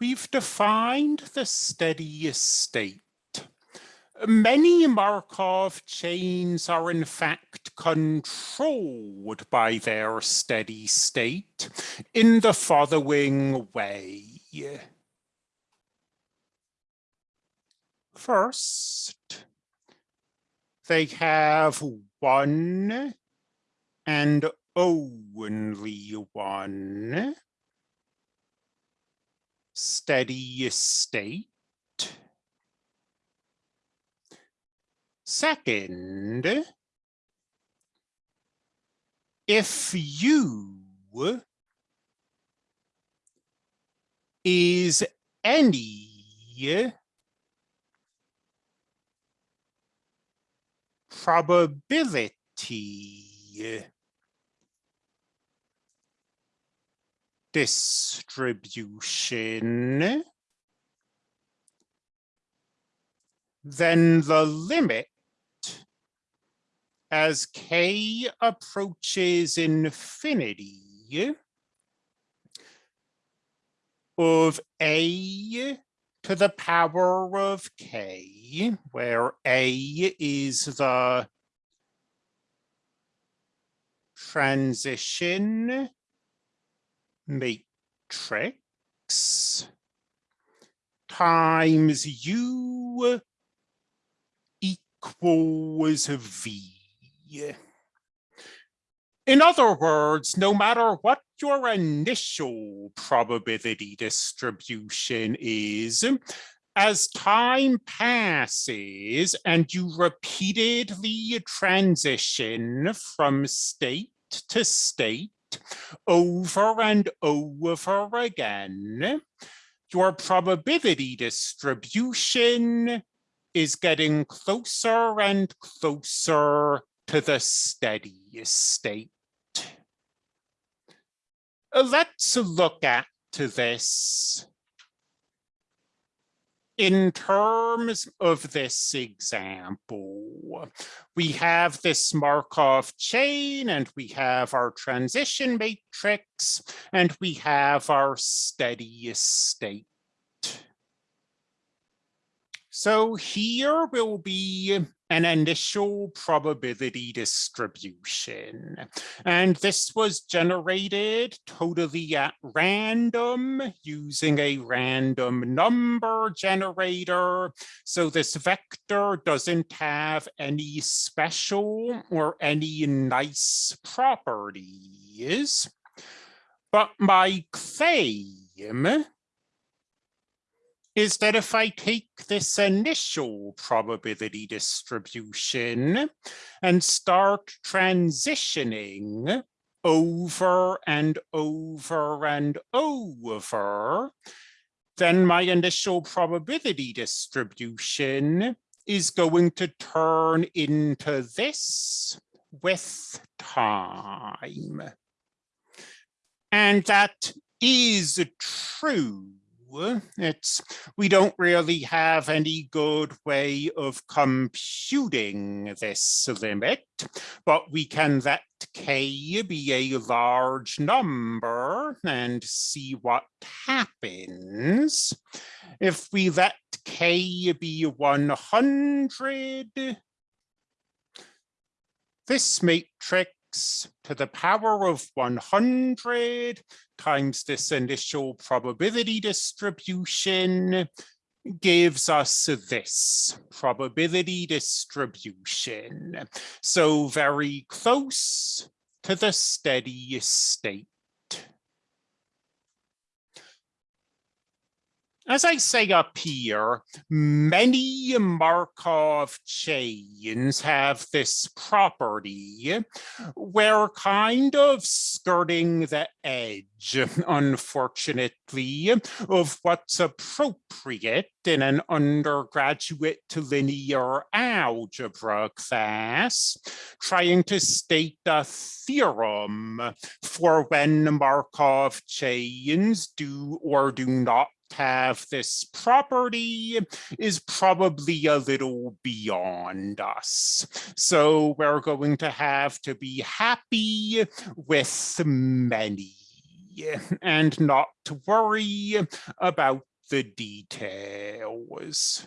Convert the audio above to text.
we've defined the steady state. Many Markov chains are in fact controlled by their steady state in the following way. First, they have one and only one steady state. Second, if U is any probability distribution, then the limit as k approaches infinity of a to the power of k, where a is the transition matrix times u equals v. In other words, no matter what your initial probability distribution is, as time passes and you repeatedly transition from state to state over and over again, your probability distribution is getting closer and closer to the steady state. Let's look at this in terms of this example, we have this Markov chain and we have our transition matrix and we have our steady state. So here will be an initial probability distribution. And this was generated totally at random using a random number generator. So this vector doesn't have any special or any nice properties. But my claim is that if I take this initial probability distribution and start transitioning over and over and over, then my initial probability distribution is going to turn into this with time. And that is true it's we don't really have any good way of computing this limit, but we can let k be a large number and see what happens. If we let k be 100, this matrix to the power of 100 times this initial probability distribution gives us this probability distribution. So very close to the steady state. As I say up here, many Markov chains have this property where kind of skirting the edge, unfortunately, of what's appropriate in an undergraduate linear algebra class, trying to state a theorem for when Markov chains do or do not have this property is probably a little beyond us. So we're going to have to be happy with many. and not to worry about the details.